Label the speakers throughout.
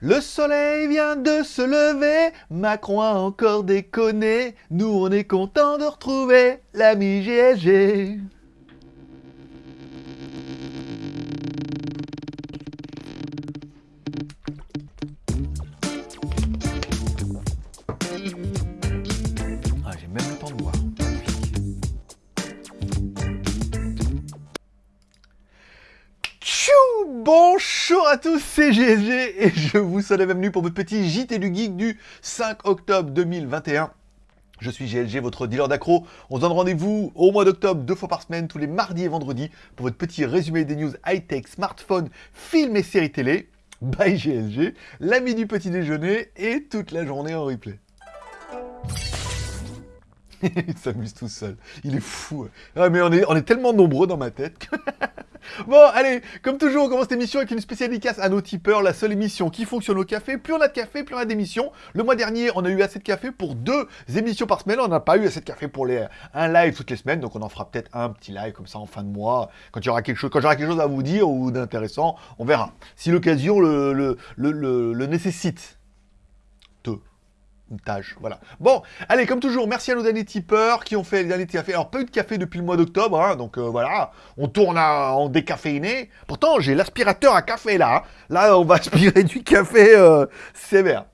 Speaker 1: Le soleil vient de se lever, Macron a encore déconné, nous on est content de retrouver l'ami GSG. À tous, c'est GSG et je vous souhaite la bienvenue pour votre petit JT du Geek du 5 octobre 2021. Je suis GLG, votre dealer d'accro. On se donne rendez-vous au mois d'octobre, deux fois par semaine, tous les mardis et vendredis, pour votre petit résumé des news high-tech, smartphone, films et séries télé. Bye GLG, l'ami du petit déjeuner et toute la journée en replay. Il s'amuse tout seul. Il est fou. Ah, mais on est, tellement nombreux dans ma tête. bon, allez, comme toujours, on commence cette émission avec une spéciale dédicace à nos tipeurs, la seule émission qui fonctionne au café. Plus on a de café, plus on a d'émissions. Le mois dernier, on a eu assez de café pour deux émissions par semaine. On n'a pas eu assez de café pour un live toutes les semaines. Donc on en fera peut-être un petit live comme ça en fin de mois. Quand il quelque j'aurai quelque chose à vous dire ou d'intéressant, on verra. Si l'occasion le, nécessite. Tâche, voilà. Bon, allez, comme toujours, merci à nos derniers tipeurs qui ont fait les derniers cafés. Alors, pas eu de café depuis le mois d'octobre, hein, donc euh, voilà, on tourne à- en décaféiné. Pourtant, j'ai l'aspirateur à café là. Là, on va aspirer du café euh, sévère.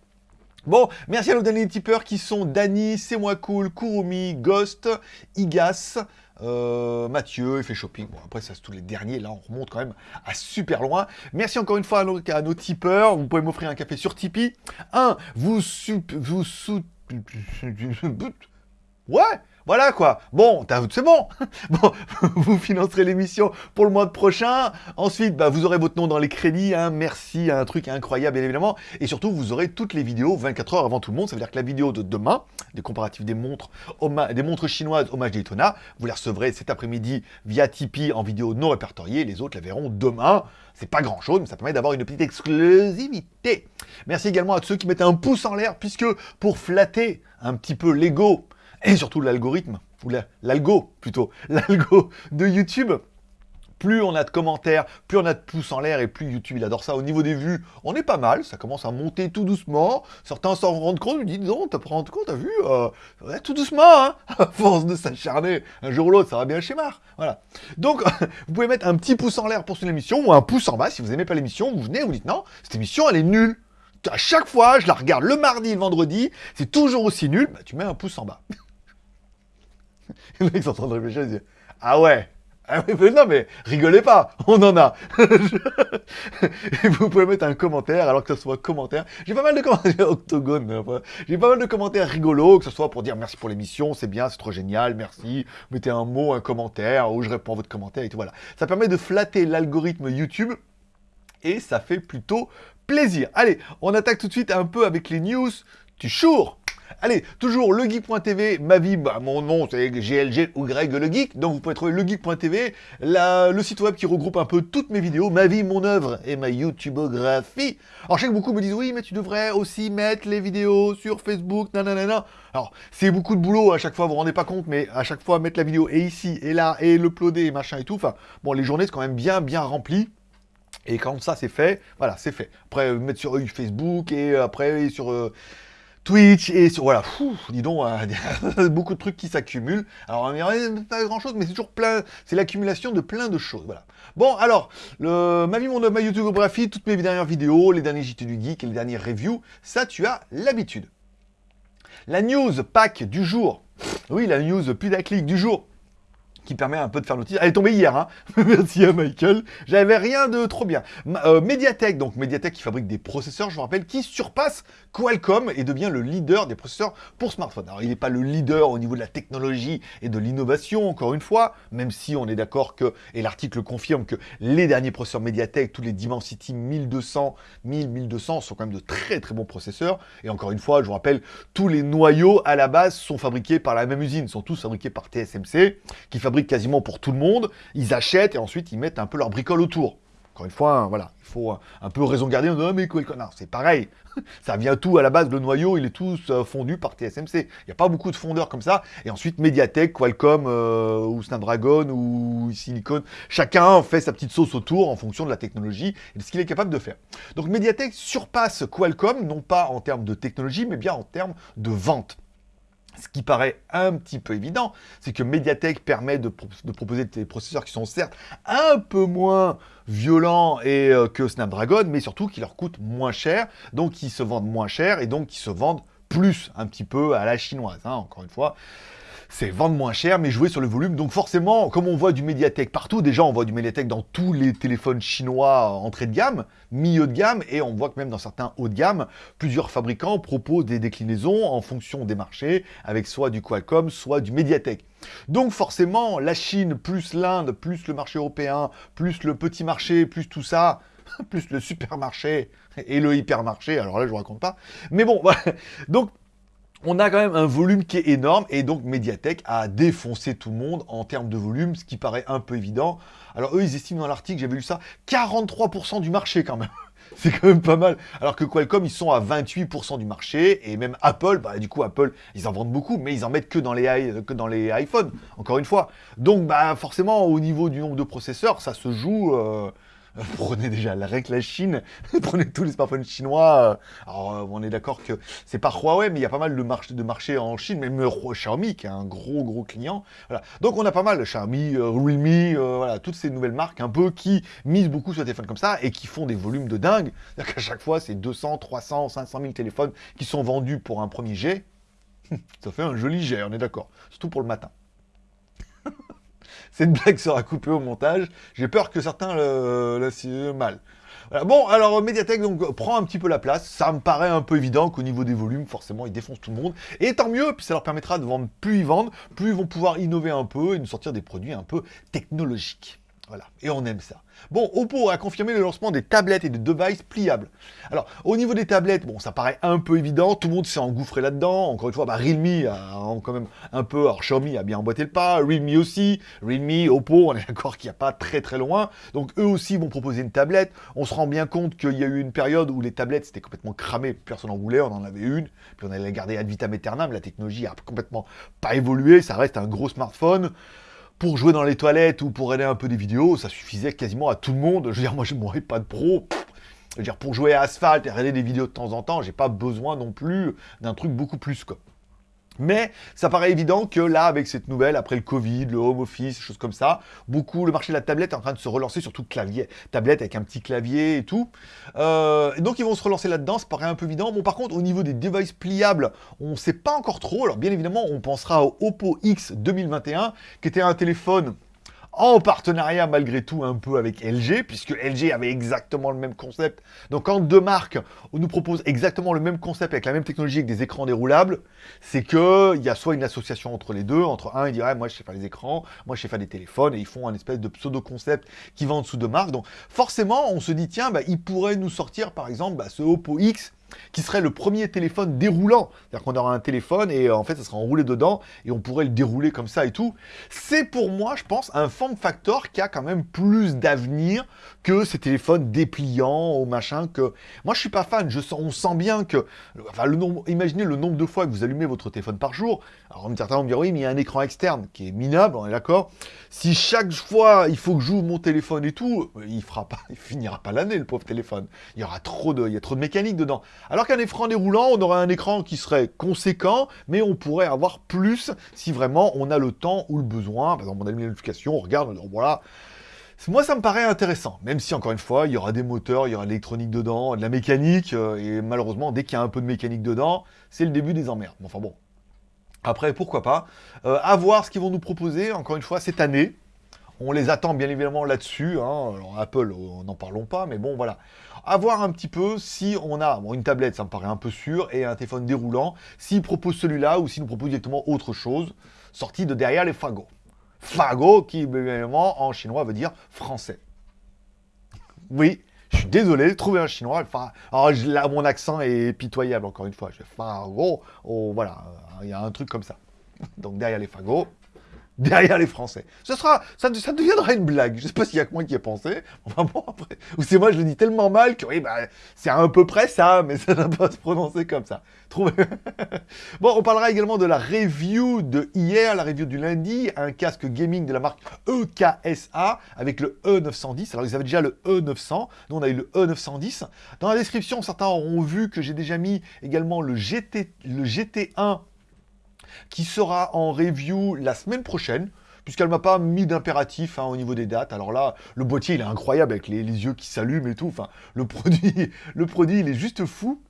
Speaker 1: Bon, merci à nos derniers tipeurs qui sont Dany, C'est moi cool, Kurumi, Ghost, Igas, euh, Mathieu, Effet Shopping. Bon, après, ça c'est tous les derniers. Là, on remonte quand même à super loin. Merci encore une fois à nos, tipeurs. Vous pouvez m'offrir un café sur Tipeee. Un, vous sup, vous sou... Ouais, voilà quoi. Bon, c'est bon. Bon, vous financerez l'émission pour le mois prochain. Ensuite, bah, vous aurez votre nom dans les crédits. hein. Merci, un truc incroyable, bien évidemment. Et surtout, vous aurez toutes les vidéos 24 heures avant tout le monde. Ça veut dire que la vidéo de demain, des comparatifs des montres, des montres chinoises hommage Daytona, vous la recevrez cet après-midi via Tipeee en vidéo non répertoriée. Les autres la verront demain. C'est pas grand chose, mais ça permet d'avoir une petite exclusivité. Merci également à ceux qui mettent un pouce en l'air, puisque pour flatter un petit peu l'ego et surtout l'algorithme, ou la- l'algo plutôt, l'algo de YouTube, plus on a de commentaires, plus on a de pouces en l'air et plus YouTube il adore ça. Au niveau des vues, on est pas mal, ça commence à monter tout doucement. Certains s'en rendent compte, ils disent non, t'as pas rendu compte, t'as vu, euh, tout doucement, hein, à force de s'acharner, un jour ou l'autre, ça va bien schémar. Voilà. Donc, vous pouvez mettre un petit pouce en l'air pour cette émission ou un pouce en bas si vous aimez pas l'émission. Vous venez, vous dites non, cette émission elle est nulle. À chaque fois, je la regarde le mardi le vendredi, c'est toujours aussi nul. Bah, tu mets un pouce en bas. Les mecs sont en train de réfléchir, ils disent Ah ouais ah mais non, mais rigolez pas, on en a. Et vous pouvez mettre un commentaire, alors que ce soit commentaire. J'ai pas mal de commentaires octogone. J'ai pas mal de commentaires rigolos, que ce soit pour dire merci pour l'émission, c'est bien, c'est trop génial, merci. Mettez un mot, un commentaire, ou je réponds à votre commentaire et tout. Voilà. Ça permet de flatter l'algorithme YouTube et ça fait plutôt plaisir. Allez, on attaque tout de suite un peu avec les news du jour. Allez, toujours legeek.tv, ma vie, bah, mon nom c'est GLG ou Greg le Geek, donc vous pouvez trouver legeek.tv, le site web qui regroupe un peu toutes mes vidéos, ma vie, mon œuvre et ma YouTubeographie. Alors je sais que beaucoup me disent oui mais tu devrais aussi mettre les vidéos sur Facebook, nanana. Alors c'est beaucoup de boulot à chaque fois, vous vous rendez pas compte, mais à chaque fois mettre la vidéo et ici et là et l'uploader et machin et tout, enfin bon les journées c'est quand même bien bien remplies. Et quand ça c'est fait, voilà, c'est fait. Après, mettre sur euh, Facebook et euh, après sur euh, Twitch et sur. Voilà, dis donc, euh, beaucoup de trucs qui s'accumulent. Alors, n'y a pas grand chose, mais c'est toujours plein. C'est l'accumulation de plein de choses. Voilà. Bon, alors, le, ma vie, mon ma YouTubeographie, toutes mes dernières vidéos, les derniers JT du Geek et les dernières reviews, ça, tu as l'habitude. La news pack du jour. Oui, la news putaclic du jour qui permet un peu de faire notice. Elle est tombée hier, hein. Merci à Michael. J'avais rien de trop bien. Euh, Mediatek, donc Mediatek qui fabrique des processeurs, je vous rappelle, qui surpasse Qualcomm et devient le leader des processeurs pour smartphone. Alors, il n'est pas le leader au niveau de la technologie et de l'innovation, encore une fois, même si on est d'accord que, et l'article confirme que les derniers processeurs Mediatek, tous les Dimensity 1200, 1000, 1200 sont quand même de très très bons processeurs. Et encore une fois, je vous rappelle, tous les noyaux à la base sont fabriqués par la même usine, sont tous fabriqués par TSMC, qui fabrique quasiment pour tout le monde. Ils achètent et ensuite ils mettent un peu leur bricole autour. encore une fois, voilà, il faut un, peu raison garder, non mais quoi, non, c'est pareil, ça vient tout à la base, le noyau, il est tout euh, fondu par TSMC. Il n'y a pas beaucoup de fondeurs comme ça. Et ensuite, Mediatek, Qualcomm, euh, ou Snapdragon, ou Silicon, chacun fait sa petite sauce autour en fonction de la technologie et de ce qu'il est capable de faire. Donc Mediatek surpasse Qualcomm, non pas en termes de technologie, mais bien en termes de vente. Ce qui paraît un petit peu évident, c'est que Mediatek permet de, proposer des processeurs qui sont certes un peu moins violents euh, que Snapdragon, mais surtout qui leur coûtent moins cher, donc qui se vendent moins cher et donc qui se vendent plus un petit peu à la chinoise, hein, encore une fois c'est vendre moins cher, mais jouer sur le volume. Donc forcément, comme on voit du Mediatek partout, déjà on voit du Mediatek dans tous les téléphones chinois entrée de gamme, milieu de gamme, et on voit que même dans certains hauts de gamme, plusieurs fabricants proposent des déclinaisons en fonction des marchés, avec soit du Qualcomm, soit du Mediatek. Donc forcément, la Chine, plus l'Inde, plus le marché européen, plus le petit marché, plus tout ça, plus le supermarché et le hypermarché, alors là je vous raconte pas. Mais bon, voilà. Donc on a quand même un volume qui est énorme, et donc Mediatek a défoncé tout le monde en termes de volume, ce qui paraît un peu évident. Alors eux, ils estiment dans l'article, j'avais lu ça, 43% du marché quand même. C'est quand même pas mal. Alors que Qualcomm, ils sont à 28% du marché, et même Apple, bah du coup Apple, ils en vendent beaucoup, mais ils en mettent que dans les, iPhones, encore une fois. Donc bah forcément, au niveau du nombre de processeurs, ça se joue... Euh, prenez déjà la règle la Chine, prenez tous les smartphones chinois. Alors, euh, on est d'accord que c'est pas Huawei, mais il y a pas mal de, marché, de marchés en Chine, même Xiaomi, qui est un gros, gros client. Donc, on a pas mal, Xiaomi, euh, Realme, euh, voilà, toutes ces nouvelles marques un peu qui misent beaucoup sur des téléphones comme ça et qui font des volumes de dingue. C'est-à-dire qu'à chaque fois, c'est 200, 300, 500 000 téléphones qui sont vendus pour un premier jet. ça fait un joli jet, on est d'accord. Surtout pour le matin. Cette blague sera coupée au montage. J'ai peur que certains le, mal. Bon, alors Mediatek prend un petit peu la place. Ça me paraît un peu évident qu'au niveau des volumes, forcément, ils défoncent tout le monde. Et tant mieux, puis ça leur permettra de vendre plus ils vendent, plus ils vont pouvoir innover un peu et nous sortir des produits un peu technologiques. Voilà, et on aime ça. Bon, Oppo a confirmé le lancement des tablettes et des devices pliables. Alors, au niveau des tablettes, bon, ça paraît un peu évident, tout le monde s'est engouffré là-dedans. Encore une fois, bah, Realme a quand même un peu, alors Xiaomi a bien emboîté le pas, Realme aussi, Realme, Oppo, on est d'accord qu'il n'y a pas très très loin. Donc, eux aussi vont proposer une tablette. On se rend bien compte qu'il y a eu une période où les tablettes, c'était complètement cramé, personne n'en voulait, on en avait une, puis on allait la garder ad vitam aeternam, la technologie a complètement pas évolué, ça reste un gros smartphone pour jouer dans les toilettes ou pour regarder un peu des vidéos, ça suffisait quasiment à tout le monde. Je veux dire, moi, je ne pas de pro. Je veux dire, pour jouer à Asphalt et regarder des vidéos de temps en temps, j'ai pas besoin non plus d'un truc beaucoup plus, quoi. Mais ça paraît évident que là, avec cette nouvelle, après le Covid, le home office, choses comme ça, beaucoup, le marché de la tablette est en train de se relancer, surtout clavier, tablette avec un petit clavier et tout. Euh, donc ils vont se relancer là-dedans, ça paraît un peu évident. Bon, par contre, au niveau des devices pliables, on ne sait pas encore trop. Alors bien évidemment, on pensera au Oppo X 2021, qui était un téléphone en partenariat malgré tout un peu avec LG, puisque LG avait exactement le même concept. Donc quand deux marques nous proposent exactement le même concept avec la même technologie avec des écrans déroulables, c'est qu'il y a soit une association entre les deux, entre un, il dirait moi je sais faire les écrans, moi je sais faire des téléphones, et ils font un espèce de pseudo-concept qui va en dessous de marque. Donc forcément, on se dit tiens, bah, ils pourraient nous sortir par exemple bah, ce Oppo X qui serait le premier téléphone déroulant. C'est-à-dire qu'on aura un téléphone et euh, en fait, ça sera enroulé dedans et on pourrait le dérouler comme ça et tout. C'est pour moi, je pense, un form factor qui a quand même plus d'avenir que ces téléphones dépliants ou machin que... Moi, je suis pas fan. Je sens, on sent bien que... Enfin, le nombre, imaginez le nombre de fois que vous allumez votre téléphone par jour. Alors, certains vont me dire, oui, mais il y a un écran externe qui est minable, on est d'accord Si chaque fois, il faut que j'ouvre mon téléphone et tout, il fera pas, il finira pas l'année, le pauvre téléphone. Il y aura trop de, il y a trop de mécanique dedans. Alors qu'un écran déroulant, on aurait un écran qui serait conséquent, mais on pourrait avoir plus si vraiment on a le temps ou le besoin. Par exemple, on a une notification, on regarde, on dit, voilà. Moi, ça me paraît intéressant, même si, encore une fois, il y aura des moteurs, il y aura de l'électronique dedans, de la mécanique, euh, et malheureusement, dès qu'il y a un peu de mécanique dedans, c'est le début des emmerdes. Enfin bon, après, pourquoi pas. Euh, à voir ce qu'ils vont nous proposer, encore une fois, cette année. On les attend bien évidemment là-dessus. Hein. Apple, n'en parlons pas, mais bon, voilà à voir un petit peu si on a une tablette, ça me paraît un peu sûr, et un téléphone déroulant, s'il propose celui-là ou s'il nous propose directement autre chose, sorti de derrière les fagots. Fagot, qui évidemment en chinois veut dire français. Oui, je suis désolé, trouver un chinois. Enfin, mon accent est pitoyable encore une fois. Je oh, voilà, il y a un truc comme ça. Donc derrière les fagots, derrière les Français. Ce sera, ça, deviendra une blague. Je sais pas s'il y a que moi qui ai pensé. Enfin bon, après, ou c'est moi je le dis tellement mal que oui, bah, c'est à peu près ça, mais ça ne va pas se prononcer comme ça. Trouvez... bon, on parlera également de la review de hier, la review du lundi, un casque gaming de la marque EKSA avec le E910. Alors ils avaient déjà le E900, nous on a eu le E910. Dans la description, certains auront vu que j'ai déjà mis également le, GT, le GT1 qui sera en review la semaine prochaine, puisqu'elle m'a pas mis d'impératif hein, au niveau des dates. Alors là, le boîtier, il est incroyable avec les, yeux qui s'allument et tout. Enfin, le produit, le produit, il est juste fou.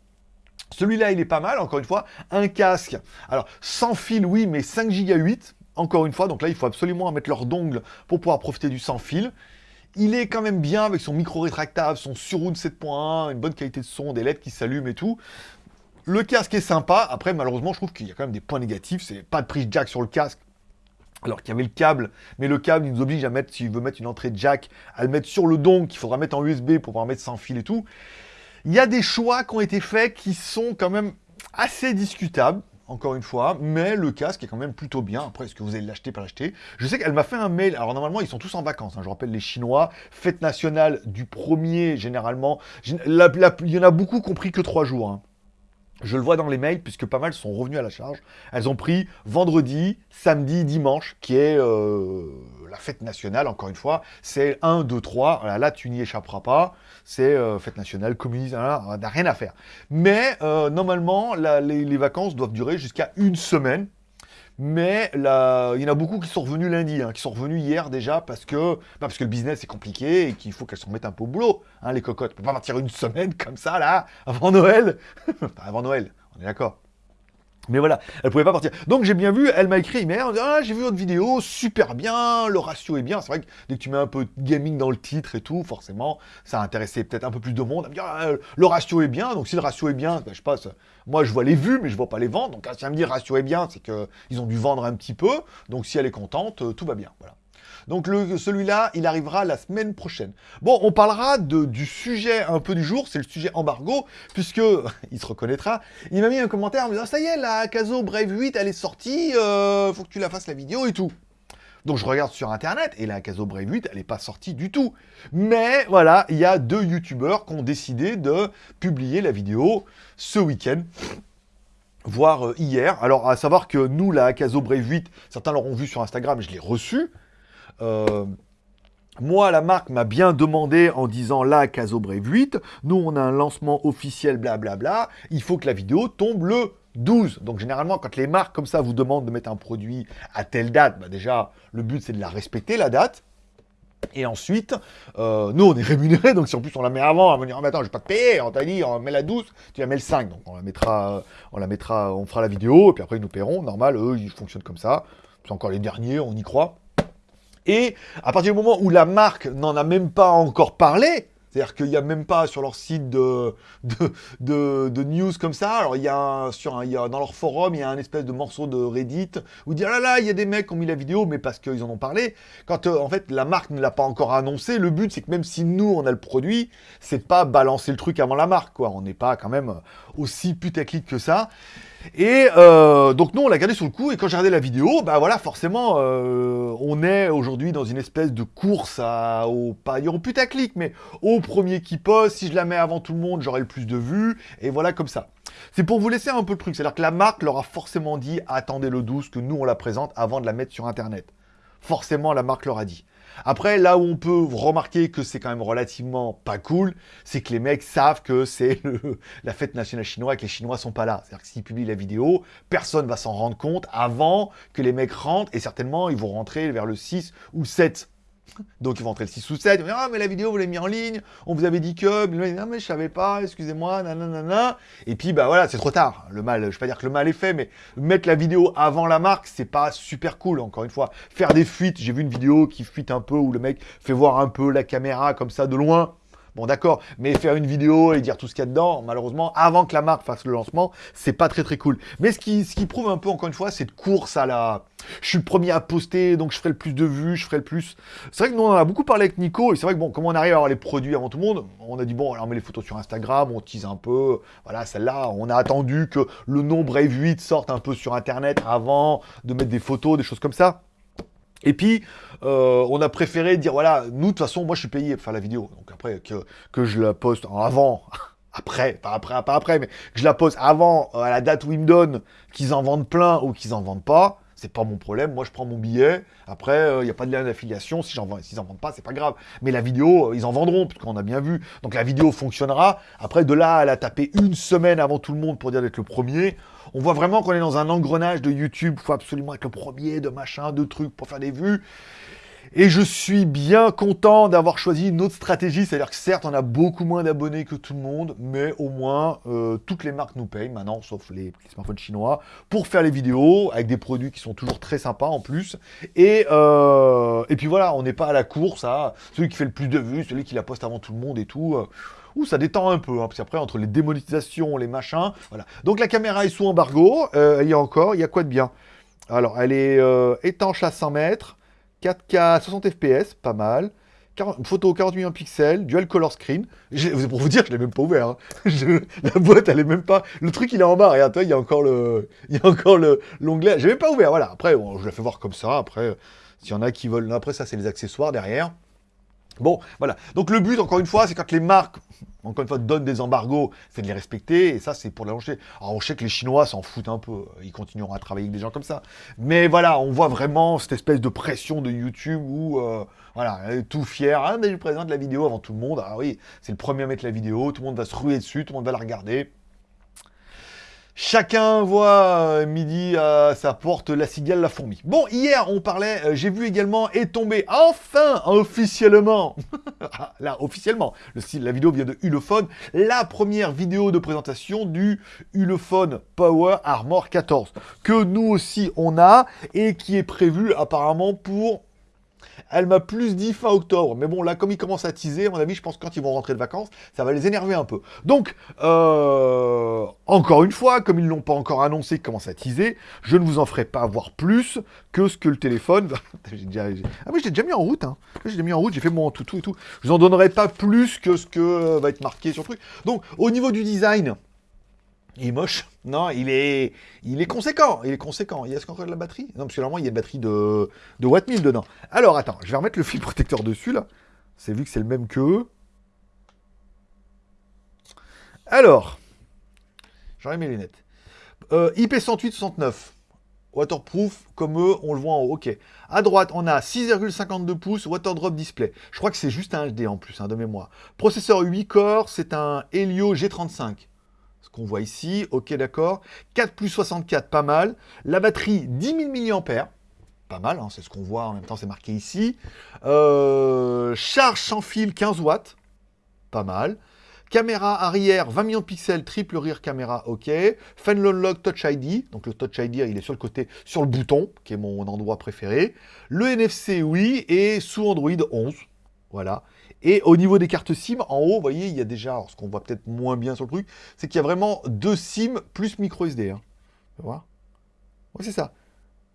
Speaker 1: Celui-là, il est pas mal, encore une fois. Un casque, alors sans fil, oui, mais 5 Go 8, encore une fois. Donc là, il faut absolument mettre leur dongle pour pouvoir profiter du sans fil. Il est quand même bien avec son micro rétractable, son surround 7.1, une bonne qualité de son, des LED qui s'allument et tout. Le casque est sympa. Après, malheureusement, je trouve qu'il y a quand même des points négatifs. C'est pas de prise jack sur le casque. Alors qu'il y avait le câble, mais le câble, il nous oblige à mettre, s'il veut mettre une entrée jack, à le mettre sur le don qu'il faudra mettre en USB pour pouvoir mettre sans fil et tout. Il y a des choix qui ont été faits qui sont quand même assez discutables, encore une fois, mais le casque est quand même plutôt bien. Après, est-ce que vous allez l'acheter, pas l'acheter? Je sais qu'elle m'a fait un mail. Alors, normalement, ils sont tous en vacances. Hein. je rappelle, les Chinois, fête nationale du premier, généralement. il y en a beaucoup qui ont pris que trois jours. Hein. Je le vois dans les mails, puisque pas mal sont revenus à la charge. Elles ont pris vendredi, samedi, dimanche, qui est euh, la fête nationale, encore une fois. C'est 1, 2, 3. Là, tu n'y échapperas pas. C'est euh, fête nationale, communiste, on n'a rien à faire. Mais euh, normalement, les, vacances doivent durer jusqu'à une semaine. Mais là, il y en a beaucoup qui sont revenus lundi, hein, qui sont revenus hier déjà parce que, bah, parce que le business est compliqué et qu'il faut qu'elles se remettent un peu au boulot, hein, les cocottes. On peut pas partir une semaine comme ça, là, avant Noël. avant Noël, on est d'accord. Mais voilà, elle pouvait pas partir. Donc j'ai bien vu, elle m'a écrit mais ah, j'ai vu votre vidéo, super bien, le ratio est bien. C'est vrai que dès que tu mets un peu de gaming dans le titre et tout, forcément, ça a intéressé peut-être un peu plus de monde. Elle me dit, ah, le ratio est bien, donc si le ratio est bien, ben, je passe. Moi, je vois les vues, mais je vois pas les ventes. Donc si elle me dit ratio est bien, c'est qu'ils ont dû vendre un petit peu. Donc si elle est contente, euh, tout va bien. Voilà. Donc celui-là, il arrivera la semaine prochaine. Bon, on parlera du sujet un peu du jour, c'est le sujet embargo, puisque, il se reconnaîtra, il m'a mis un commentaire en me disant « Ça y est, la Caso Brave 8, elle est sortie, euh, faut que tu la fasses la vidéo et tout ». Donc je regarde sur internet, et la Caso Brave 8, elle n'est pas sortie du tout. Mais voilà, il y a deux youtubeurs qui ont décidé de publier la vidéo ce week-end voire euh, hier. Alors, à savoir que nous, la Caso Brave 8, certains l'auront vu sur Instagram, je l'ai reçu. Euh, moi, la marque m'a bien demandé en disant là, Caso Brave 8, nous on a un lancement officiel, blablabla, il faut que la vidéo tombe le 12. Donc généralement, quand les marques comme ça vous demandent de mettre un produit à telle date, bah déjà, le but c'est de la respecter, la date. Et ensuite, euh, nous on est rémunérés, donc si en plus on la met avant, on va dire ah, mais attends, je vais pas te payer, on t'a dit on met la 12, tu la mets le 5, donc on la mettra, on la mettra, on fera la vidéo, et puis après ils nous paieront, normal, eux ils fonctionnent comme ça, c'est encore les derniers, on y croit. Et à partir du moment où la marque n'en a même pas encore parlé, c'est-à-dire qu'il n'y a même pas sur leur site de, de, news comme ça. Alors, il y a, sur il y a dans leur forum, il y a un espèce de morceau de Reddit où dit « Ah là là, il y a des mecs qui ont mis la vidéo, mais parce qu'ils en ont parlé. » Quand, euh, en fait, la marque ne l'a pas encore annoncé, le but, c'est que même si nous, on a le produit, c'est pas balancer le truc avant la marque, quoi. On n'est pas quand même aussi putaclic que ça. Et euh, donc nous, on l'a gardé sur le coup, et quand j'ai regardé la vidéo, bah voilà, forcément, euh, on est aujourd'hui dans une espèce de course à, au, pas au putaclic, mais au premier qui poste, si je la mets avant tout le monde, j'aurai le plus de vues, et voilà comme ça. C'est pour vous laisser un peu le truc, c'est-à-dire que la marque leur a forcément dit, attendez le 12, que nous on la présente avant de la mettre sur Internet. Forcément, la marque leur a dit. Après, là où on peut remarquer que c'est quand même relativement pas cool, c'est que les mecs savent que c'est la fête nationale chinoise et que les Chinois sont pas là. C'est-à-dire que s'ils publient la vidéo, personne va s'en rendre compte avant que les mecs rentrent, et certainement, ils vont rentrer vers le 6 ou 7. Donc ils vont entrer le 6 ou 7, ils vont dire « Ah, mais la vidéo, vous l'avez mis en ligne, on vous avait dit que... » Non, mais je savais pas, excusez-moi, nanana. Et puis, bah voilà, c'est trop tard. Le mal, je vais pas dire que le mal est fait, mais mettre la vidéo avant la marque, c'est pas super cool, encore une fois. Faire des fuites, j'ai vu une vidéo qui fuite un peu, où le mec fait voir un peu la caméra comme ça de loin. Bon, d'accord, mais faire une vidéo et dire tout ce qu'il y a dedans, malheureusement, avant que la marque fasse le lancement, c'est pas très très cool. Mais ce qui, prouve un peu, encore une fois, cette course à la... Je suis le premier à poster, donc je ferai le plus de vues, je ferai le plus... C'est vrai que nous, on en a beaucoup parlé avec Nico, et c'est vrai que, bon, comme on arrive à avoir les produits avant tout le monde, on a dit, bon, alors on met les photos sur Instagram, on tease un peu, voilà, celle-là, on a attendu que le nom Brave 8 sorte un peu sur Internet avant de mettre des photos, des choses comme ça. Et puis, euh, on a préféré dire, voilà, nous, de toute façon, moi, je suis payé pour faire la vidéo. Donc après, que, je la poste avant, après, pas après, pas après, mais que je la poste avant, à la date où ils me donnent, qu'ils en vendent plein ou qu'ils en vendent pas, c'est pas mon problème. Moi, je prends mon billet. Après, il euh, n'y a pas de lien d'affiliation. S'ils en vendent pas, c'est pas grave. Mais la vidéo, euh, ils en vendront, puisqu'on a bien vu. Donc la vidéo fonctionnera. Après, de là, elle a tapé une semaine avant tout le monde pour dire d'être le premier. On voit vraiment qu'on est dans un engrenage de YouTube. Il faut absolument être le premier, de machin, de trucs pour faire des vues. Et je suis bien content d'avoir choisi une autre stratégie, c'est-à-dire que certes, on a beaucoup moins d'abonnés que tout le monde, mais au moins, euh, toutes les marques nous payent maintenant, sauf les, smartphones chinois, pour faire les vidéos, avec des produits qui sont toujours très sympas en plus. Et, euh, et puis voilà, on n'est pas à la course à celui qui fait le plus de vues, celui qui la poste avant tout le monde et tout. Euh, Ouh, ça détend un peu, hein, parce qu'après, entre les démonétisations, les machins, voilà. Donc la caméra est sous embargo, elle y a encore, il y a quoi de bien? Alors, elle est étanche à 100 mètres, 4K 60 fps, pas mal. photo 40 millions de pixels, dual color screen. Pour vous dire, je l'ai même pas ouvert. Hein. la boîte, elle est même pas. Le truc, il est en bas. Regarde, il y a encore le, il y a encore le l'onglet. J'ai même pas ouvert. Voilà. Après, je la fais voir comme ça. Après, s'il y en a qui veulent. Après, ça, c'est les accessoires derrière. Bon, voilà. Donc le but, encore une fois, c'est quand les marques, encore une fois, donnent des embargos, c'est de les respecter, et ça, c'est pour les lancer. Alors on sait que les Chinois s'en foutent un peu, ils continueront à travailler avec des gens comme ça. Mais voilà, on voit vraiment cette espèce de pression de YouTube où, euh, voilà, tout fier, ah, mais je présente la vidéo avant tout le monde. Ah oui, c'est le premier à mettre la vidéo, tout le monde va se ruer dessus, tout le monde va la regarder. Chacun voit euh, midi à sa porte la cigale, la fourmi. Bon, hier, on parlait, euh, j'ai vu également est tombé enfin, officiellement, ah, là, officiellement, le la vidéo vient de Ulefone, la première vidéo de présentation du Ulefone Power Armor 14, que nous aussi on a, et qui est prévu apparemment pour elle m'a plus dit fin octobre. Mais bon, là, comme ils commencent à teaser, à mon avis, je pense que quand ils vont rentrer de vacances, ça va les énerver un peu. Donc, euh, encore une fois, comme ils l'ont pas encore annoncé qu'ils commencent à teaser, je ne vous en ferai pas voir plus que ce que le téléphone... ah oui, je l'ai déjà mis en route. Hein. Je en route, j'ai fait mon tout, tout et tout. Je vous en donnerai pas plus que ce que va être marqué sur le truc. Donc, au niveau du design... Il est moche. Non, il est, il est conséquent. Il est conséquent. Il y a qu'on de la batterie? Non, parce que normalement, il y a une batterie de, de Watt 1000 dedans. Alors, attends, je vais remettre le fil protecteur dessus, là. C'est vu que c'est le même que Alors, j'enlève mes lunettes. Euh, IP108-69. Waterproof, comme eux, on le voit en haut. Ok. À droite, on a 6,52 pouces Waterdrop Display. Je crois que c'est juste un HD en plus, hein, de mémoire. Processeur 8 corps, c'est un Helio G35 qu'on voit ici, ok d'accord. 4 plus 64, pas mal. La batterie, 10 000 mAh, pas mal, hein, c'est ce qu'on voit, en même temps c'est marqué ici. Euh, charge sans fil, 15 watts, pas mal. Caméra arrière, 20 millions de pixels, triple rear caméra, ok. Fenlon Lock Touch ID, donc le Touch ID, il est sur le côté, sur le bouton, qui est mon endroit préféré. Le NFC, oui, et sous Android 11, voilà. Et au niveau des cartes SIM, en haut, vous voyez, il y a déjà, ce qu'on voit peut-être moins bien sur le truc, c'est qu'il y a vraiment deux SIM plus micro SD. Hein. Tu vois? Oui, c'est ça.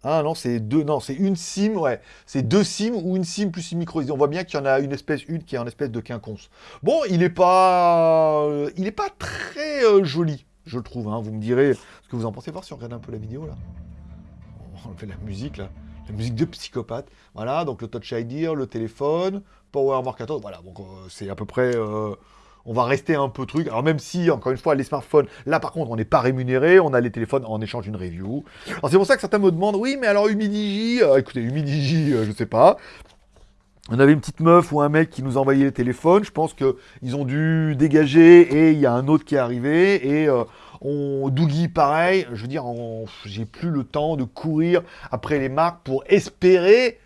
Speaker 1: Ah non, c'est deux, non, c'est une SIM, ouais. C'est deux SIM ou une SIM plus une micro SD. On voit bien qu'il y en a une espèce, une qui est en espèce de quinconce. Bon, il n'est pas, euh, il est pas très euh, joli, je le trouve. Hein. Vous me direz ce que vous en pensez. Voir si on regarde un peu la vidéo là. On fait la musique là la musique de psychopathe. Voilà, donc le Touch ID, le téléphone, Power 14, voilà, donc euh, c'est à peu près... Euh, on va rester un peu truc. Alors même si, encore une fois, les smartphones, là par contre, on n'est pas rémunéré, on a les téléphones en échange d'une review. Alors c'est pour ça que certains me demandent, oui, mais alors Humidigi, euh, écoutez, Humidigi, je sais pas. On avait une petite meuf ou un mec qui nous envoyait les téléphones. Je pense qu'ils ont dû dégager et il y a un autre qui est arrivé. Et on Doogie, pareil. Je veux dire, j'ai plus le temps de courir après les marques pour espérer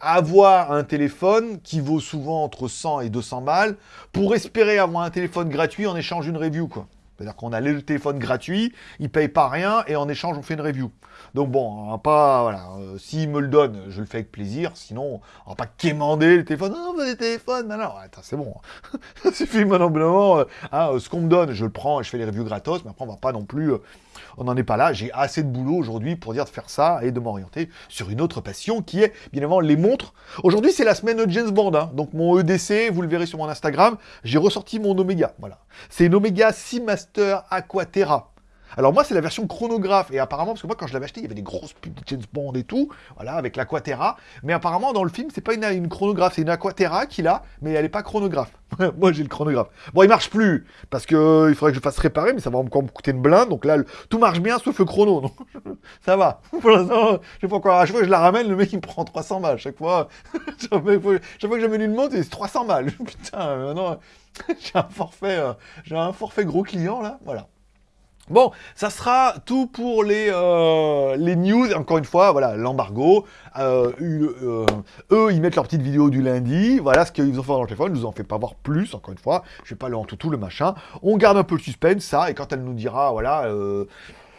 Speaker 1: avoir un téléphone qui vaut souvent entre 100 et 200 balles pour espérer avoir un téléphone gratuit en échange d'une review, quoi. C'est-à-dire qu'on a le téléphone gratuit, il paye pas rien et en échange on fait une review. Donc bon, on va pas, voilà, euh, s'il me le donne, je le fais avec plaisir, sinon on va pas quémander le téléphone, non, non, des téléphones, non, non, c'est bon, ça suffit maintenant, euh, hein, ce qu'on me donne, je le prends et je fais les reviews gratos, mais après on va pas non plus, euh, on n'en est pas là, j'ai assez de boulot aujourd'hui pour dire de faire ça et de m'orienter sur une autre passion qui est, bien évidemment, les montres. Aujourd'hui c'est la semaine de James Bond, hein. donc mon EDC, vous le verrez sur mon Instagram, j'ai ressorti mon Omega, voilà. C'est une Omega Seamaster Aquaterra. Alors moi, c'est la version chronographe. Et apparemment, parce que moi, quand je l'avais acheté, il y avait des grosses pubs de James Bond et tout, voilà, avec l'Aquaterra. Mais apparemment, dans le film, c'est pas une, chronographe, c'est une Aquaterra qu'il a, mais elle est pas chronographe. moi, j'ai le chronographe. Bon, il marche plus, parce que euh, il faudrait que je fasse réparer, mais ça va encore me coûter une blinde. Donc là, tout marche bien, sauf le chrono. Donc, ça va. Pour l'instant, je sais pas encore. À chaque fois que je la ramène, le mec, il me prend 300 balles. Chaque fois, chaque fois, que j'amène une montre, c'est 300 balles. Putain, euh, maintenant, j'ai un forfait, euh, j'ai un forfait gros client, là. Voilà. Bon, ça sera tout pour les, euh, les news. Encore une fois, voilà, l'embargo. Euh, euh, eux, ils mettent leur petite vidéo du lundi. Voilà ce qu'ils ont fait dans le téléphone. Je vous en fais pas voir plus, encore une fois. Je vais pas le en tout le machin. On garde un peu le suspense, ça. Et quand elle nous dira, voilà, le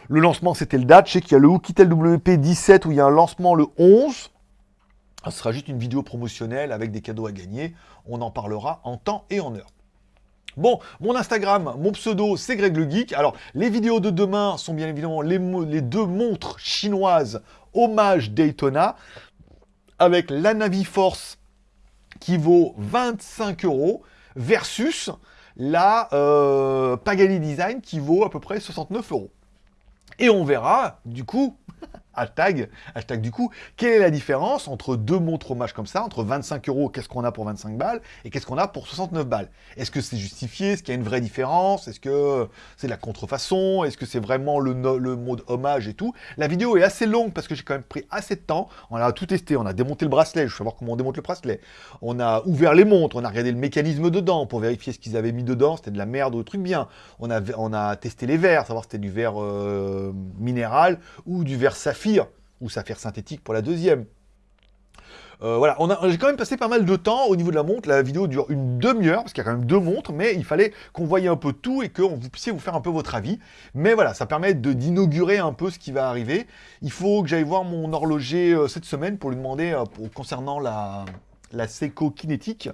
Speaker 1: lancement, c'était le date. Je sais qu'il y a le Oukitel WP17 où il y a un lancement le 11. Ce sera juste une vidéo promotionnelle avec des cadeaux à gagner. On en parlera en temps et en heure. Bon, mon Instagram, mon pseudo, c'est Greg le Geek. Alors, les vidéos de demain sont bien évidemment les, deux montres chinoises hommage Daytona avec la Naviforce qui vaut 25 euros versus la euh, Pagani Design qui vaut à peu près 69 euros. Et on verra, du coup, hashtag, hashtag du coup, quelle est la différence entre deux montres hommage comme ça, entre 25 euros, qu'est-ce qu'on a pour 25 balles, et qu'est-ce qu'on a pour 69 balles? Est-ce que c'est justifié? Est-ce qu'il y a une vraie différence? Est-ce que c'est de la contrefaçon? Est-ce que c'est vraiment le, mode hommage et tout? La vidéo est assez longue parce que j'ai quand même pris assez de temps. On a tout testé, on a démonté le bracelet, je veux savoir comment on démonte le bracelet. On a ouvert les montres, on a regardé le mécanisme dedans pour vérifier ce qu'ils avaient mis dedans, c'était de la merde ou des trucs bien. On a, on a testé les verres, savoir si c'était du verre euh, minéral ou du verre saphir, ou saphir synthétique pour la deuxième. Euh, voilà, j'ai quand même passé pas mal de temps au niveau de la montre. La vidéo dure une demi-heure, parce qu'il y a quand même deux montres, mais il fallait qu'on voyait un peu tout et que vous puissiez vous faire un peu votre avis. Mais voilà, ça permet d'inaugurer un peu ce qui va arriver. Il faut que j'aille voir mon horloger euh, cette semaine pour lui demander, euh, concernant la, la Seiko Kinétique,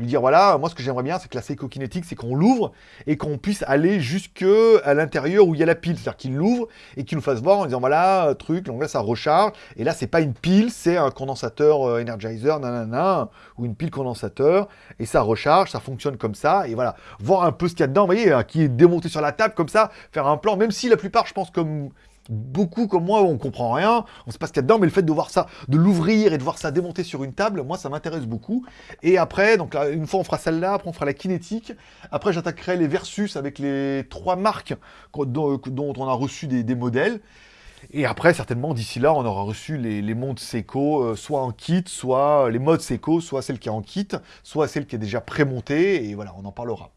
Speaker 1: lui dire voilà, moi ce que j'aimerais bien, c'est que la Seiko Kinétique, c'est qu'on l'ouvre et qu'on puisse aller jusque à l'intérieur où il y a la pile. C'est-à-dire qu'il l'ouvre et qu'il nous fasse voir en disant voilà, euh, truc, donc là ça recharge. Et là, c'est pas une pile, c'est un condensateur euh, Energizer, nanana, ou une pile condensateur. Et ça recharge, ça fonctionne comme ça. Et voilà, voir un peu ce qu'il y a dedans, vous voyez, hein, qui est démonté sur la table comme ça, faire un plan, même si la plupart, je pense, comme beaucoup comme moi, on comprend rien, on sait pas ce qu'il y a dedans, mais le fait de voir ça, de l'ouvrir et de voir ça démonter sur une table, moi ça m'intéresse beaucoup. Et après, donc là, une fois on fera celle-là, après on fera la kinétique, après j'attaquerai les versus avec les trois marques qu'on- dont, on a reçu des, modèles. Et après, certainement, d'ici là, on aura reçu les, les montres Seiko, euh, soit en kit, soit les modes Seiko, soit celle qui est en kit, soit celle qui est déjà prémontée, et voilà, on en parlera.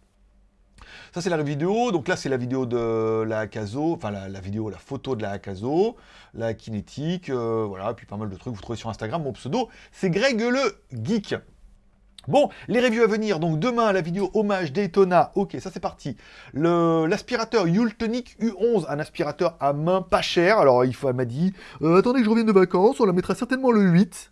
Speaker 1: Ça, c'est la vidéo. Donc là, c'est la vidéo de la Akazo, enfin la, vidéo, la photo de la Akazo, la kinétique, euh, voilà, puis pas mal de trucs. Vous trouvez sur Instagram. Mon pseudo, c'est Greg le Geek. Bon, les reviews à venir. Donc demain, la vidéo hommage Daytona. Ok, ça c'est parti. L'aspirateur Yultonic U11, un aspirateur à main pas cher. Alors, il elle m'a dit, euh, attendez que je revienne de vacances, on la mettra certainement le 8.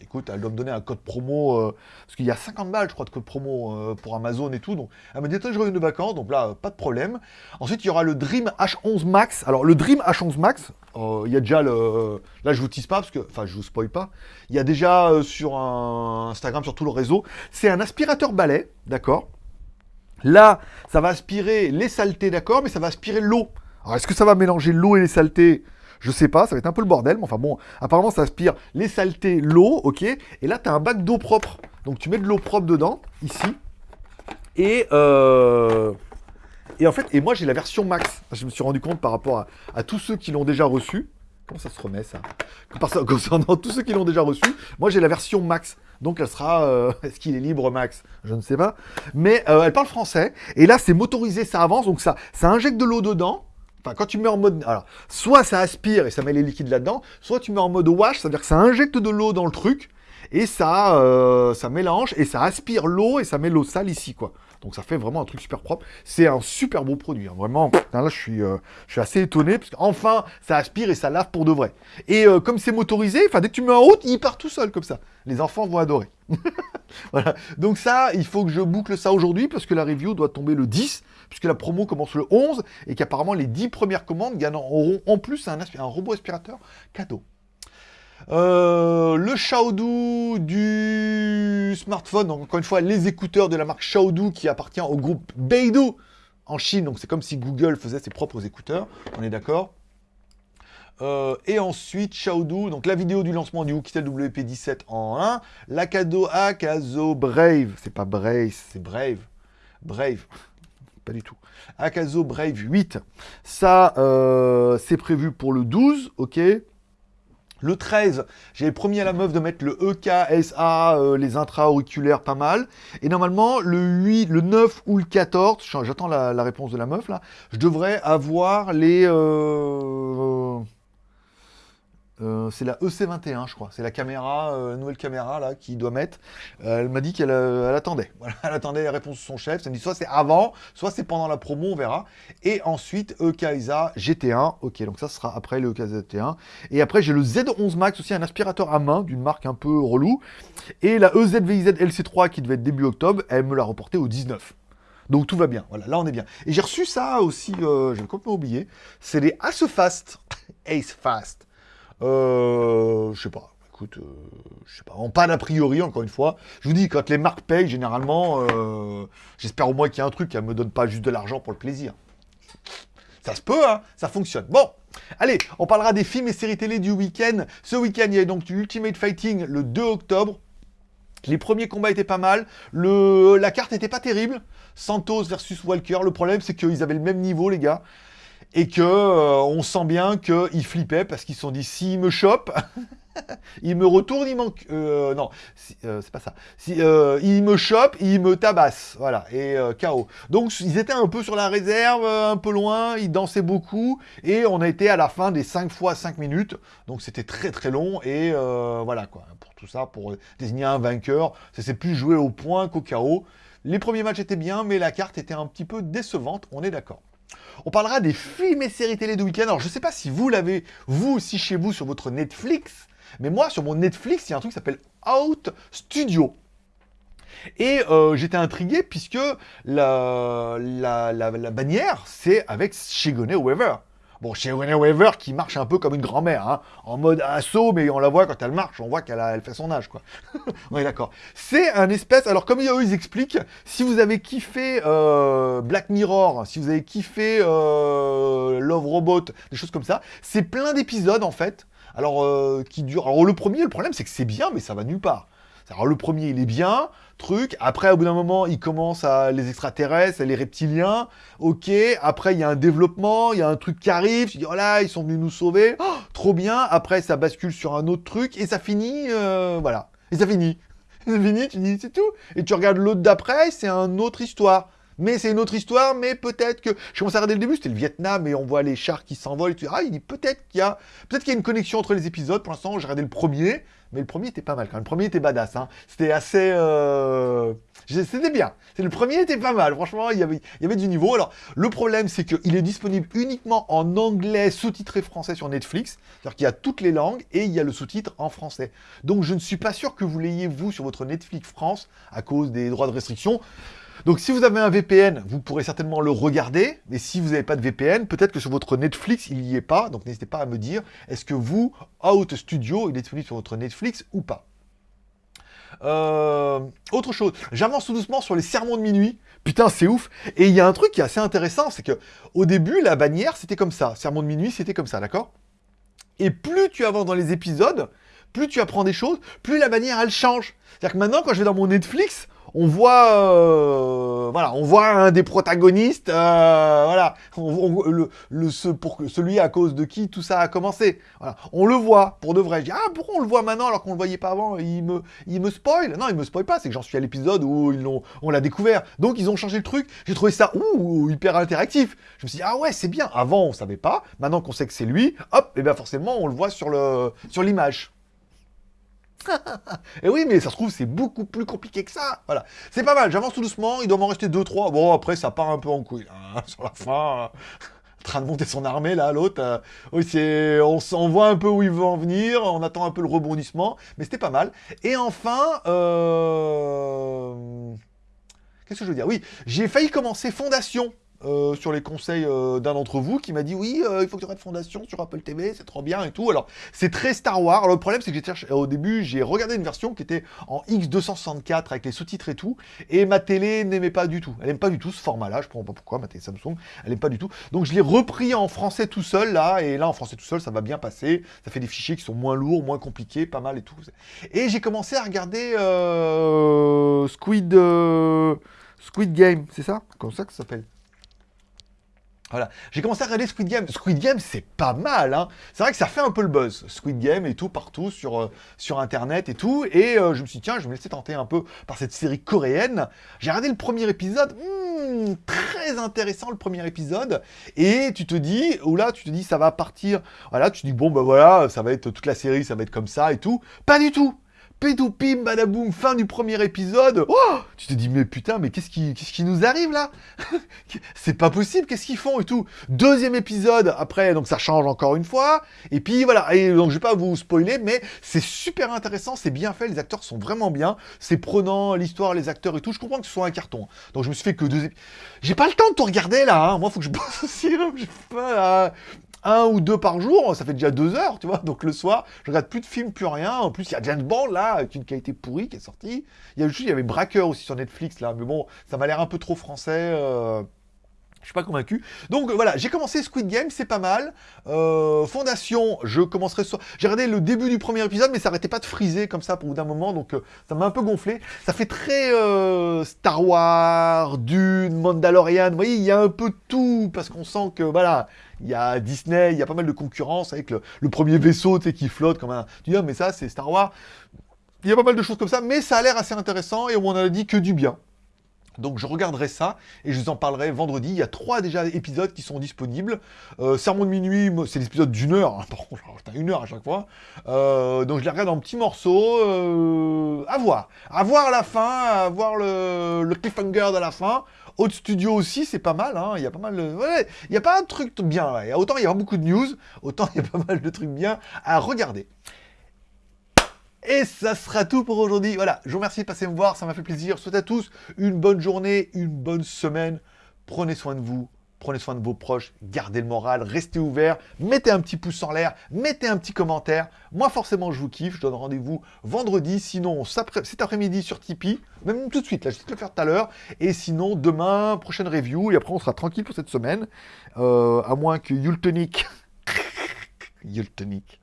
Speaker 1: Écoute, elle doit me donner un code promo, euh, parce qu'il y a 50 balles, je crois, de code promo euh, pour Amazon et tout. Donc, elle m'a dit, je reviens de vacances, donc là, pas de problème. Ensuite, il y aura le Dream H11 Max. Alors, le Dream H11 Max, euh, il y a déjà le. Là, je vous tease pas, parce que. Enfin, je vous spoil pas. Il y a déjà sur Instagram, sur tout le réseau. C'est un aspirateur balai, d'accord? Là, ça va aspirer les saletés, d'accord, mais ça va aspirer l'eau. Alors, est-ce que ça va mélanger l'eau et les saletés? Je sais pas, ça va être un peu le bordel, mais enfin bon, apparemment ça aspire les saletés, l'eau, ok Et là, tu as un bac d'eau propre. Donc, tu mets de l'eau propre dedans, ici. Et, euh, et en fait, et moi j'ai la version max. Je me suis rendu compte par rapport à, tous ceux qui l'ont déjà reçu. Comment ça se remet ça? Concernant tous ceux qui l'ont déjà reçu, moi j'ai la version max. Donc elle sera. euh, Est-ce qu'il est libre max? Je ne sais pas. Mais euh, elle parle français. Et là c'est motorisé, ça avance. Donc ça, ça injecte de l'eau dedans. Quand tu mets en mode. Soit ça aspire et ça met les liquides là-dedans, soit tu mets en mode wash, c'est-à-dire que ça injecte de l'eau dans le truc et ça, euh, ça mélange et ça aspire l'eau et ça met l'eau sale ici, quoi. Donc ça fait vraiment un truc super propre. C'est un super beau produit, hein. vraiment. Là, je suis, euh, je suis assez étonné parce qu'enfin, ça aspire et ça lave pour de vrai. Et euh, comme c'est motorisé, enfin dès que tu mets en route, il part tout seul comme ça. Les enfants vont adorer. voilà. Donc ça, il faut que je boucle ça aujourd'hui parce que la review doit tomber le 10, puisque la promo commence le 11 et qu'apparemment les 10 premières commandes gagneront en plus un, robot aspirateur cadeau. Euh, le Xiaodu du smartphone, donc encore une fois les écouteurs de la marque Xiaodu qui appartient au groupe Beidou. en Chine, donc c'est comme si Google faisait ses propres écouteurs, on est d'accord euh, et ensuite, Xiaodu, donc la vidéo du lancement du Oukitel WP17 en 1, l'Akado Akazo Brave, c'est pas Brave, c'est Brave, Brave, pas du tout, Akazo Brave 8, ça, euh, c'est prévu pour le 12, ok. Le 13, j'avais promis à la meuf de mettre le EKSA, euh, les intra-auriculaires, pas mal. Et normalement, le 8, le 9 ou le 14, j'attends la, la, réponse de la meuf là, je devrais avoir les... Euh, euh, c'est la EC21, je crois. C'est la caméra, euh, nouvelle caméra là, qui doit mettre. Euh, elle m'a dit qu'elle attendait. Elle attendait la réponse de son chef. Elle m'a dit soit c'est avant, soit c'est pendant la promo, on verra. Et ensuite, EKISA GT1. Ok, donc ça sera après le EKISA GT1. Et après, j'ai le Z11 Max aussi, un aspirateur à main d'une marque un peu relou. Et la EZVIZ LC3 qui devait être début octobre, elle me l'a reporté au 19. Donc tout va bien. Voilà, là on est bien. Et j'ai reçu ça aussi, j'avais complètement oublié. C'est les Ace Fast. Ace Fast. Euh, je sais pas. Écoute, euh, je sais pas. En pas d'a priori, encore une fois. Je vous dis, quand les marques payent, généralement, euh, j'espère au moins qu'il y a un truc qui me donne pas juste de l'argent pour le plaisir. Ça se peut, hein Ça fonctionne. Bon, allez, on parlera des films et séries télé du week-end. Ce week-end, il y a donc du Ultimate Fighting le 2 octobre. Les premiers combats étaient pas mal. La carte n'était pas terrible. Santos versus Walker. Le problème, c'est qu'ils avaient le même niveau, les gars et que euh, sent bien qu'ils flippaient parce qu'ils se sont dit s'il me chope, il me retourne, il manque. Euh, non, euh, c'est pas ça. Si, me chope, il me tabasse. Voilà, et KO. Donc ils étaient un peu sur la réserve, un peu loin, ils dansaient beaucoup, et on a été à la fin des 5 fois 5 minutes. Donc c'était très très long, et voilà quoi. Pour tout ça, pour désigner un vainqueur, ça s'est plus joué au point qu'au KO. Les premiers matchs étaient bien, mais la carte était un petit peu décevante, on est d'accord. On parlera des films et séries télé de week-end. Alors, je ne sais pas si vous l'avez, vous aussi chez vous, sur votre Netflix. Mais moi, sur mon Netflix, il y a un truc qui s'appelle Out Studio. Et euh, j'étais intrigué puisque la, la bannière, c'est avec Shigeone Weaver. Bon, chez Winnie Weaver qui marche un peu comme une grand-mère, hein, en mode assaut, mais on la voit quand elle marche, on voit qu'elle elle fait son âge, quoi. on est d'accord. C'est un espèce, alors comme eux ils expliquent, si vous avez kiffé euh, Black Mirror, si vous avez kiffé euh, Love Robot, des choses comme ça, c'est plein d'épisodes en fait, alors euh, qui durent. Le premier, le problème c'est que c'est bien, mais ça va nulle part. Alors le premier, il est bien, Après, au bout d'un moment, il commence à les extraterrestres, les reptiliens. Ok. Après, il y a un développement, il y a un truc qui arrive. Tu dis, oh là, ils sont venus nous sauver. Oh, trop bien. Après, ça bascule sur un autre truc et ça finit, euh, voilà. Et ça finit. Ça finit, tu dis, c'est tout. Et tu regardes l'autre d'après, c'est une autre histoire. Mais c'est une autre histoire, mais peut-être que... Je commence à regarder le début, c'était le Vietnam, et on voit les chars qui s'envolent, tu ah, il dit peut-être qu'il y a... Peut-être qu'il y a une connexion entre les épisodes, pour l'instant, j'ai regardé le premier, mais le premier était pas mal quand même. Le premier était badass, hein. C'était assez... Euh... C'était bien. Le premier était pas mal, franchement, il y avait, il y avait du niveau. Alors, le problème, c'est qu'il est disponible uniquement en anglais sous-titré français sur Netflix, c'est-à-dire qu'il y a toutes les langues, et il y a le sous-titre en français. Donc, je ne suis pas sûr que vous l'ayez, vous, sur votre Netflix France, à cause des droits de restriction. Donc si vous avez un VPN, vous pourrez certainement le regarder, mais si vous n'avez pas de VPN, peut-être que sur votre Netflix, il n'y est pas, donc n'hésitez pas à me dire, est-ce que vous, Out Studio, il est disponible sur votre Netflix ou pas? Euh, autre chose, j'avance tout doucement sur les sermons de minuit. Putain, c'est ouf. Et il y a un truc qui est assez intéressant, c'est que au début, la bannière, c'était comme ça. Sermon de minuit, c'était comme ça, d'accord? Et plus tu avances dans les épisodes, plus tu apprends des choses, plus la bannière, elle change. C'est-à-dire que maintenant, quand je vais dans mon Netflix, on voit, euh, voilà, on voit un des protagonistes, euh, voilà, le, ce, pour celui à cause de qui tout ça a commencé. Voilà, on le voit pour de vrai. Je dis ah pourquoi on le voit maintenant alors qu'on le voyait pas avant? Il me, il me spoil Non, il me spoil pas. C'est que j'en suis à l'épisode où ils on l'a découvert. Donc ils ont changé le truc. J'ai trouvé ça ouh hyper interactif. Je me suis dit ah ouais c'est bien. Avant on savait pas. Maintenant qu'on sait que c'est lui, hop, et bien forcément on le voit sur le, sur l'image. Et oui, mais ça se trouve, c'est beaucoup plus compliqué que ça. Voilà. C'est pas mal, j'avance tout doucement, il doit m'en rester 2-3. Bon, après, ça part un peu en couille. Hein, sur la fin, en train de monter son armée, là, l'autre. Euh, oui. On, on, voit un peu où il veut en venir, on attend un peu le rebondissement, mais c'était pas mal. Et enfin... Euh... Qu'est-ce que je veux dire? Oui, j'ai failli commencer Fondation euh, sur les conseils euh, d'un d'entre vous qui m'a dit oui, euh, il faut que tu regardes Fondation sur Apple TV, c'est trop bien et tout. Alors, c'est très Star Wars. Le problème, c'est que j'ai au début, j'ai regardé une version qui était en X264 avec les sous-titres et tout, et ma télé n'aimait pas du tout. Elle n'aime pas du tout ce format-là, je comprends pas pourquoi, ma télé Samsung, elle n'aime pas du tout. Donc, je l'ai repris en français tout seul, là, et là, en français tout seul, ça va bien passer. Ça fait des fichiers qui sont moins lourds, moins compliqués, pas mal et tout. Et j'ai commencé à regarder Squid... Squid Game, c'est ça? Comme ça que ça s'appelle? Voilà, j'ai commencé à regarder Squid Game. Squid Game, c'est pas mal, hein. C'est vrai que ça fait un peu le buzz, Squid Game et tout, partout, sur, euh, sur Internet et tout. Et euh, je me suis dit, tiens, je me laisser tenter un peu par cette série coréenne. J'ai regardé le premier épisode, hmm, très intéressant le premier épisode. Et tu te dis, ou là, tu te dis, ça va partir. Voilà, tu te dis, bon, bah voilà, ça va être toute la série, ça va être comme ça et tout. Pas du tout Pédoupim, badaboum, fin du premier épisode. Oh tu te dis, mais putain, mais qu'est-ce qui, qui nous arrive là? C'est pas possible, qu'est-ce qu'ils font et tout. Deuxième épisode, après, donc ça change encore une fois. Et puis voilà, et donc je vais pas vous spoiler, mais c'est super intéressant, c'est bien fait, les acteurs sont vraiment bien. C'est prenant, l'histoire, les acteurs et tout. Je comprends que ce soit un carton. Donc je me suis fait que deux épisodes. J'ai pas le temps de tout regarder là, hein. moi faut que je bosse aussi, je pas un ou deux par jour, ça fait déjà deux heures, tu vois. Donc le soir, je regarde plus de films, plus rien. En plus, il y a James Bond là, avec une qualité pourrie qui est sortie. Il y a il y avait Braqueur aussi sur Netflix là, mais bon, ça m'a l'air un peu trop français. Euh... Je suis pas convaincu. Donc voilà, j'ai commencé Squid Game, c'est pas mal. Euh, Fondation, je commencerai sur... J'ai regardé le début du premier épisode, mais ça arrêtait pas de friser comme ça pour d'un moment, donc euh, ça m'a un peu gonflé. Ça fait très euh, Star Wars, Dune, Mandalorian, vous voyez, il y a un peu tout, parce qu'on sent que, voilà, il y a Disney, il y a pas mal de concurrence avec le, premier vaisseau, qui flotte comme un... Tu dis, ah, mais ça, c'est Star Wars. Il y a pas mal de choses comme ça, mais ça a l'air assez intéressant, et on a dit que du bien. Donc je regarderai ça et je vous en parlerai vendredi. Il y a trois déjà épisodes qui sont disponibles. Euh, Sermon de minuit, c'est l'épisode d'une heure. Hein. Une heure à chaque fois. Euh, donc je les regarde en petits morceaux. Euh, à voir. À voir la fin, à voir le, cliffhanger de la fin. Haute Studio aussi, c'est pas mal. Hein. Il y a pas mal il n'y a pas un truc bien. Autant il y a beaucoup de news, autant il y a pas mal de trucs bien à regarder. Et ça sera tout pour aujourd'hui. Voilà, je vous remercie de passer me voir, ça m'a fait plaisir. Je souhaite à tous une bonne journée, une bonne semaine. Prenez soin de vous, prenez soin de vos proches, gardez le moral, restez ouverts, mettez un petit pouce en l'air, mettez un petit commentaire. Moi, forcément, je vous kiffe. Je donne rendez-vous vendredi, sinon cet après-midi sur Tipeee, même tout de suite, là, je vais le faire tout à l'heure. Et sinon, demain, prochaine review, et après, on sera tranquille pour cette semaine. Euh, à moins que Yultonic... Yultonic...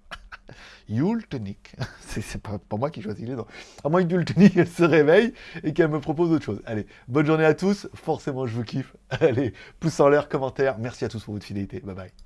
Speaker 1: Yultonic. C'est pas, pour moi qui choisis les noms. À moins que Yultonic se réveille et qu'elle me propose autre chose. Allez, bonne journée à tous. Forcément, je vous kiffe. Allez, pouce en l'air, commentaire. Merci à tous pour votre fidélité. Bye bye.